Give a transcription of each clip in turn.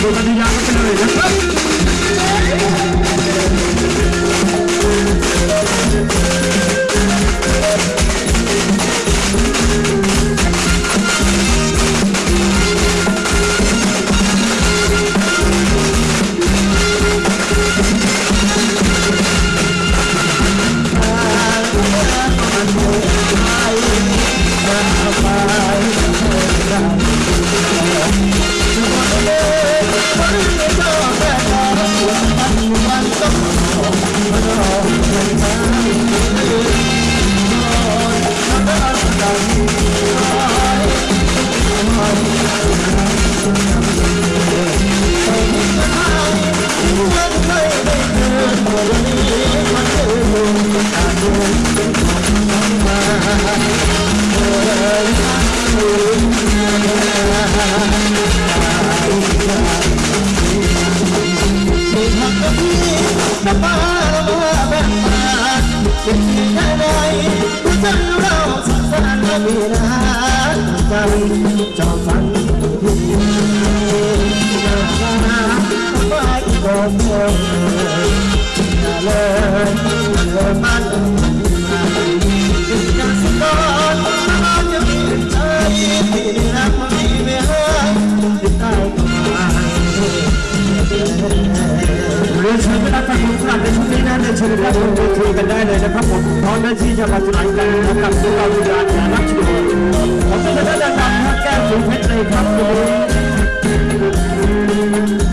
Bukan di dalam kenal Hãy subscribe cho kênh Ghiền Mì Gõ Để không bỏ lỡ những video hấp dẫn เชิญครับคุณคุยกันได้เลยนะครับผมพร้อมหน้าที่จะมาจุดหมายกันกับตัวเราดูแลนักชิวผมจะได้ดังๆแก้วสูงเพชรเลยครับคุณ Thank you.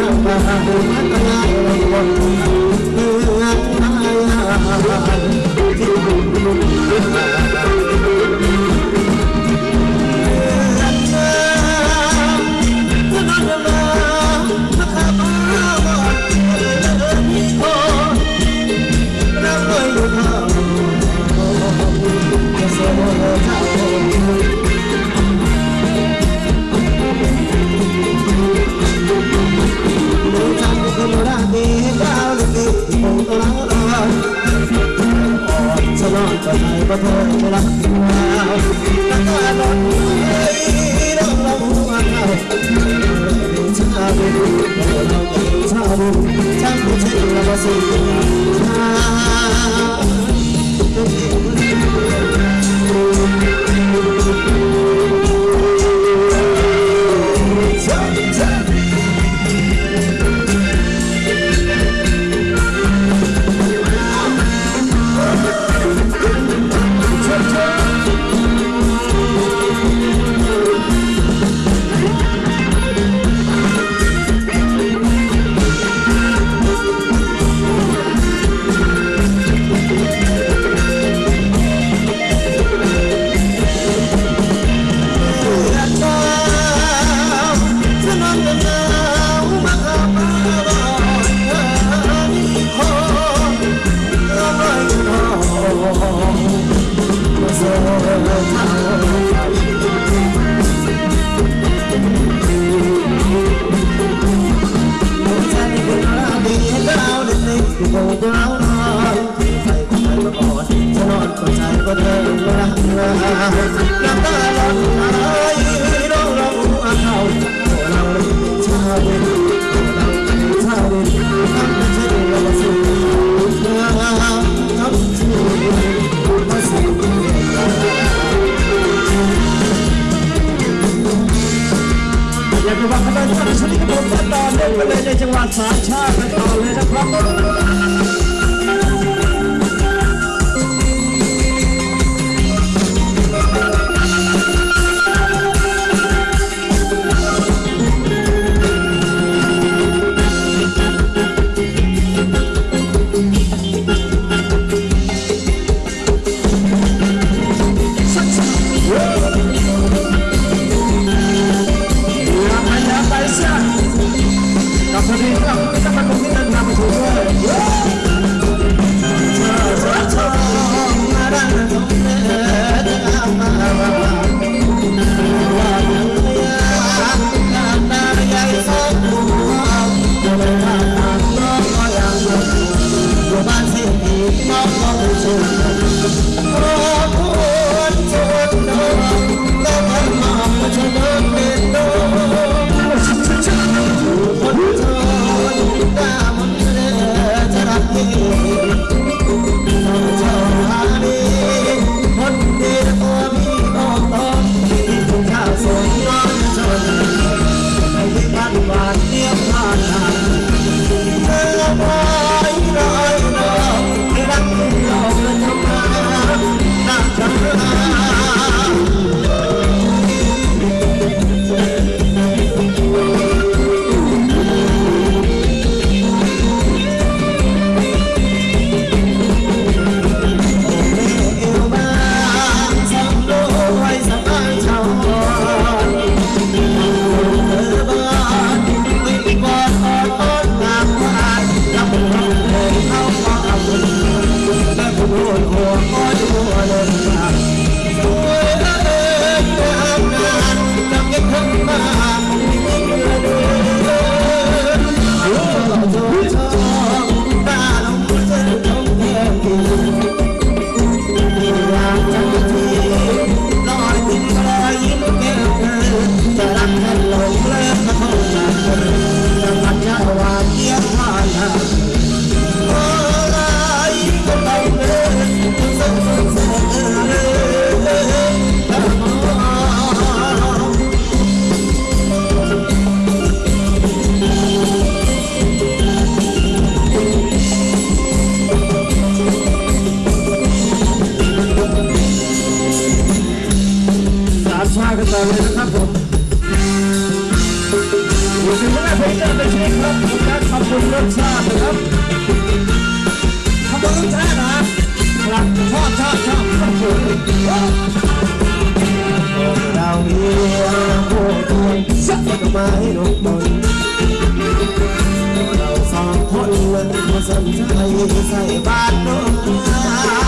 Thank you. Thank you. ดยาวนานใครก็ใครก็อ่อนจะนอนก็ใจก็เดินรักนาน้ำตาหล่นไหลร้องร้องอาเขาเราเป็นชาวเด่นเราเป็นชาวเด่นทำใจเราสุดทำใจมาสิ่งอยากจะว่าคะท่านชนิดผมจะต่อเนื่องไปเลยในจังหวัดสามชาติกันต่อเลยนะครับามชาติกันต่อเลยนะครับผมอยู่ถึงแม่เพลงเดินไปชิครับผมการขอบคุณรสชาตินะครับขอบคุณรสชาตินะครับชอบชอบชอบขอบคุณเราเรียกผู้ทวนสักดอกไม้ดอกมนเราสองคนนั้นมาสนใจใส่บาตรดอก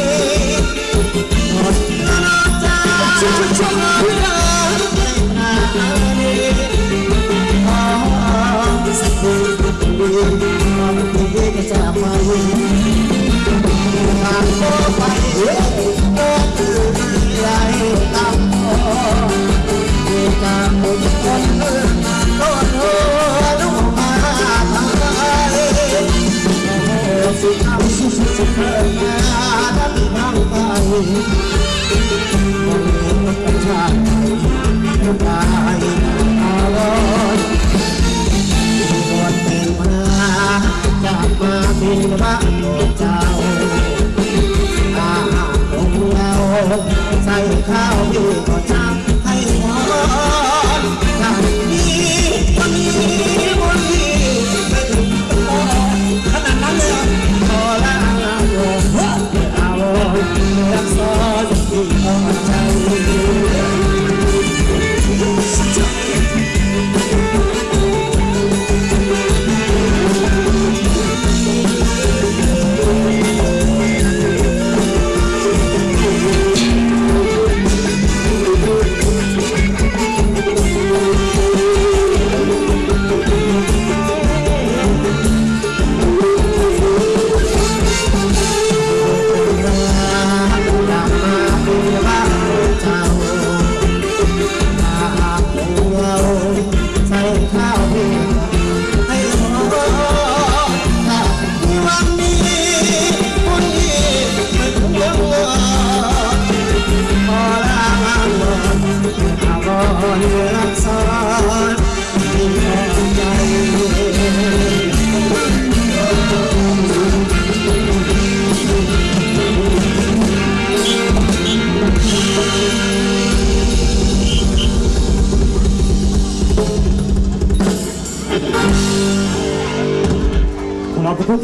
สียงสุดสุดเลยนะดับเบิ้ลไปไม่เห็นใส่ข้าวพี่ก็ใจ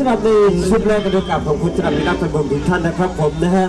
ำหรับในชุดแรกกันด้วยกับขอบคุณสำหรับนักแสดงทุกท่านนะครับผมนะฮะ